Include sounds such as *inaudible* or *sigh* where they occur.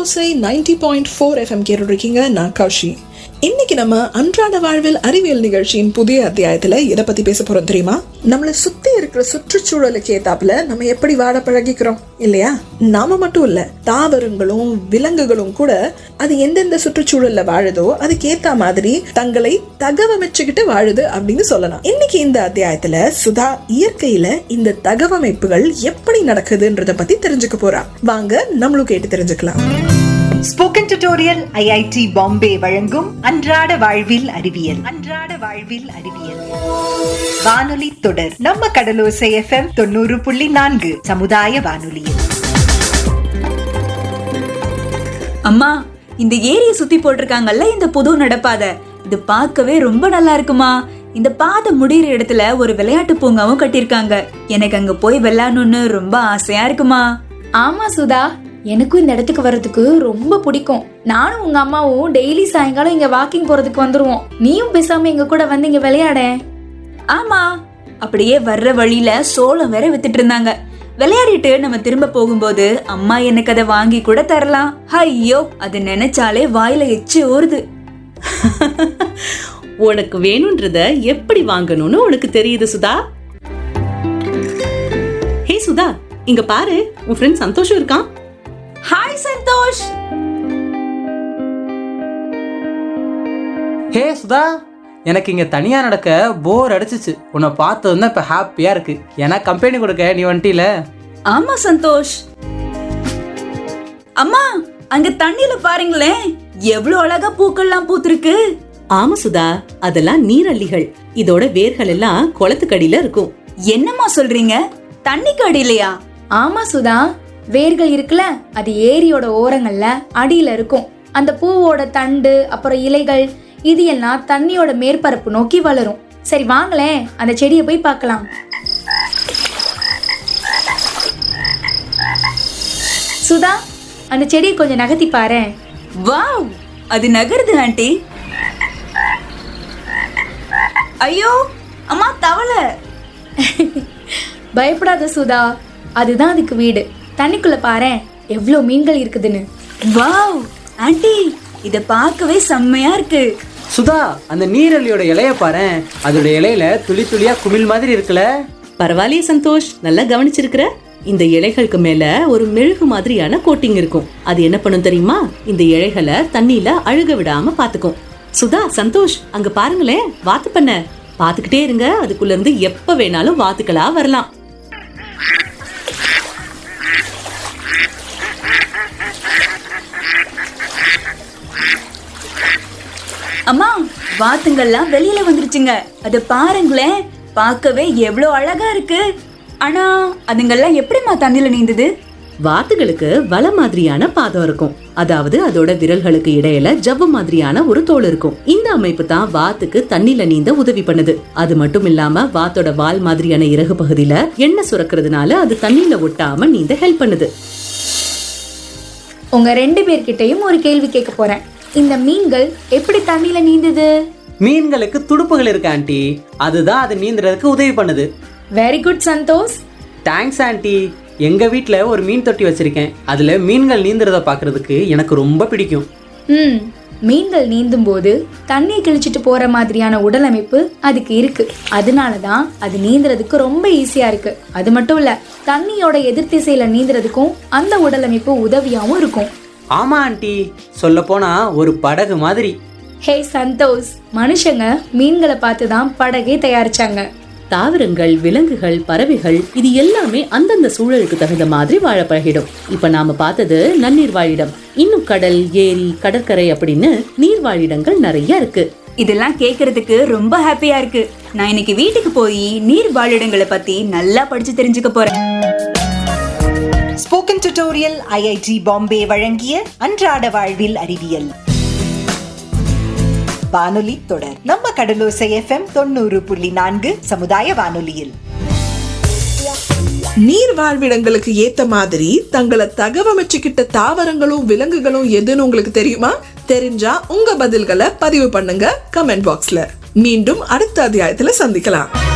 Kadalosai ninety point four FM கேட்டு இருக்கீங்க. நான் கௌஷி. இன்னைக்கு நம்ம அன்றாட வாழ்வில் அறிவியல் நிகழ்ச்சியின் புதிய அத்தியாயத்துல எதை பத்தி பேச போறோம் தெரியுமா? நம்மளை சுத்தி இருக்கிற சுற்றுச்சூழலுக்கு ஏத்தாப்புல நம்ம எப்படி வாழ பழகிக்கிறோம் இல்லையா? நாம மட்டும் இல்ல தாவரங்களும் விலங்குகளும் கூட அது எந்தெந்த சுற்றுச்சூழல்ல வாழுதோ அதுக்கு ஏத்த மாதிரி தங்களை தகவமைச்சுக்கிட்டு வாழுது அப்படின்னு சொல்லலாம். இன்னைக்கு இந்த அத்தியாயத்துல சுதா இயற்கையில இந்த தகவமைப்புகள் எப்படி நடக்குதுன்றத பத்தி தெரிஞ்சுக்க போறா. வாங்க நம்மளும் கேட்டு தெரிஞ்சுக்கலாம். ஸ்போக்கன் டியூட்டோரியல் ஐஐடி பாம்பே வழங்கும் அன்றாட வாழ்வில் அறிவியல். அன்றாட வாழ்வில் அறிவியல். வானொலி தொடர் நம்ம கடலோசை எஃப்எம் தொண்ணூறு புள்ளி நான்கு சமுதாய வானொலியில். அம்மா இந்த ஏரியை சுத்தி போட்டிருக்காங்கல்ல இந்த புது நடப்பாதை. இது பார்க்கவே ரொம்ப நல்லா இருக்குமா? இந்த பாதை முடியிற இடத்துல ஒரு விளையாட்டு பூங்காவும் கட்டியிருக்காங்க. எனக்கு அங்க போய் விளையாடணும்னு ரொம்ப ஆசையா இருக்குமா? ஆமா சுதா. எனக்கும் இந்த இடத்துக்கு வர்றதுக்கு ரொம்ப பிடிக்கும். நானும் உங்க அம்மாவும் டெய்லி சாயங்காலம் இங்க வாக்கிங் போறதுக்கு வந்துருவோம். நீயும் பேசாம எங்க கூட வந்து இங்க விளையாட. ஆமா. அப்படியே வர்ற வழியில சோளம் வேற வித்துட்டு இருந்தாங்க. விளையாடிட்டு நம்ம திரும்ப போகும்போது அம்மா எனக்கு அதை வாங்கி கூட தரலாம். ஐயோ அது நினைச்சாலே வாயில எச்சு ஊறுது. *laughs* உனக்கு வேணும்ன்றத எப்படி வாங்கணும்னு உனக்கு தெரியுது சுதா? ஹே சுதா இங்க பாரு உன் ஃப்ரெண்ட் சந்தோஷம் இருக்கான். ஹாய் சந்தோஷ் ஹே சுதா எனக்கு இங்க தனியா நடக்க போர் அடிச்சிச்சு. உன்னை பார்த்ததும் தான் இப்ப ஹாப்பியா இருக்கு. ஏன்னா கம்பெனி கொடுக்க நீ வந்துட்டில ஆமா சந்தோஷ் அம்மா அங்க தண்ணியில பாருங்களேன். எவ்வளவு அழகா பூக்கள்லாம் பூத்திருக்கு. ஆமா சுதா அதெல்லாம் நீரள்ளிகள். இதோட வேர்கள் எல்லாம் குளத்துக்கடியில இருக்கும். என்னம்மா சொல்றீங்க? தண்ணிக்கு அடியிலையா? ஆமா சுதா வேர்கள் இருக்குல்ல அது ஏரியோட ஓரங்கள்ல அடியில இருக்கும். அந்த பூவோட தண்டு அப்புறம் இலைகள் இது எல்லாம் தண்ணியோட மேற்பரப்பு நோக்கி வளரும். சரி வாங்களேன். அந்த செடியை போய் பார்க்கலாம். சுதா அந்த செடியை கொஞ்சம் நகர்த்தி பாரேன். வாவ்! அது நகருது ஆண்டி. ஐயோ அம்மா தவளை. *laughs* பயப்படாத சுதா அதுதான் அதுக்கு வீடு. தண்ணிக்குள்ள பாரேன். எவ்வளோ மீன்கள் இருக்குதுன்னு. வாவ்! ஆண்டி இத பார்க்கவே செம்மையா இருக்கு. சுதா அந்த நீரழியோட இலைய பாரு அதோட இலையில துளி துளியா குமிழ் மாதிரி இருக்குல்ல? பரவாயில்லையே சந்தோஷ். நல்லா கவனிச்சிருக்கிற? இந்த இலைகளுக்கு மேல ஒரு மெழுகு மாதிரியான கோட்டிங் இருக்கும். அது என்ன பண்ணும் தெரியுமா? இந்த இலைகளை தண்ணியில அழுக விடாம பாத்துக்கும். சுதா சந்தோஷ் அங்க பாருங்களேன் வாத்து பண்ண. பாத்துக்கிட்டே இருங்க. அதுக்குள்ள இருந்து எப்ப வேணாலும் வாத்துக்களா வரலாம். அம்மா வாத்துங்கள்லாம் வெளியில வந்துருச்சுங்க. அத பாருங்களேன் பார்க்கவே எவ்வளோ அழகா இருக்கு. ஆனா அதுங்கெல்லாம் எப்படிம்மா தண்ணியில நீந்துது? வாத்துகளுக்கு வல மாதிரியான பாதம் இருக்கும். அதாவது அதோட விரல்களுக்கு இடையில ஜவ்வு மாதிரியான ஒரு தோல் இருக்கும். இந்த அமைப்பு தான் வாத்துக்கு தண்ணில நீந்த உதவி பண்ணுது. அது மட்டும் இல்லாம வாத்தோட வால் மாதிரியான இறகு பகுதியில எண்ணெய் சுரக்கிறதுனால அது தண்ணியில ஒட்டாம நீந்த ஹெல்ப் பண்ணுது. உங்க ரெண்டு பேர்கிட்டயும் ஒரு கேள்வி கேட்க போறேன். இந்த மீன்கள் எப்படி தண்ணியில நீந்துது? மீன்களுக்கு துடுப்புகள் இருக்கு ஆண்டி. அதுதான் அது நீந்துறதுக்கு உதவி பண்ணுது. Very good Santhosh. Thanks aunty. எங்க வீட்ல ஒரு மீன் தொட்டி வச்சிருக்கேன். அதுல மீன்கள் நீந்துறத பாக்குறதுக்கு எனக்கு ரொம்ப பிடிக்கும். ம் மீன்கள் நீந்தும் போது தண்ணியை கிழிச்சிட்டு போற மாதிரியான உடலமைப்பு அதுக்கு இருக்கு. அதனால தான் அது நீந்துறதுக்கு ரொம்ப ஈஸியா இருக்கு. அது மட்டும் இல்ல தண்ணியோட எதிர் திசையில நீந்துறதுக்கும் அந்த உடலமைப்பு உதவியாவும் இருக்கும். ஆமா ஆண்டி. சொல்ல போனா ஒரு படகு மாதிரி. ஹே சந்தோஷ். மனுஷங்க மீன்களை பார்த்து தான் படகே தயாரிச்சாங்க. தாவரங்கள் விலங்குகள் பறவைகள் இது எல்லாமே அந்தந்த சூழலுக்கு தகுந்த மாதிரி வாழ பழகிடும் இப்ப நாம பார்த்தது நன்னீர் வாழிடம். இன்னும் கடல் ஏரி கடற்கரை அப்படின்னு நீர் வாழிடங்கள் நிறைய இருக்கு. இதெல்லாம் கேக்குறதுக்கு ரொம்ப ஹாப்பியா இருக்கு. நான் இன்னைக்கு வீட்டுக்கு போய் நீர் வாழிடங்களை பத்தி நல்லா படிச்சு தெரிஞ்சுக்க போறேன். ஸ்போக்கன் டியூட்டோரியல் ஐஐடி பாம்பே வழங்கிய அன்றாட வாழ்வில் அறிவியல். வானொலி தொடர். நம்ம கடலோசை எஃப்எம் தொண்ணூறு புள்ளி நான்கு சமுதாய வானொலியில். நீர் வாழ்விடங்களுக்கு ஏத்த மாதிரி தங்களை தகவமைச்சுக்கிட்ட தாவரங்களும் விலங்குகளும் எதுன்னு உங்களுக்கு தெரியுமா? தெரிஞ்சா உங்க பதில்களை பதிவு பண்ணுங்க கமெண்ட் பாக்ஸ்ல. மீண்டும் அடுத்த அத்தியாயத்துல சந்திக்கலாம்.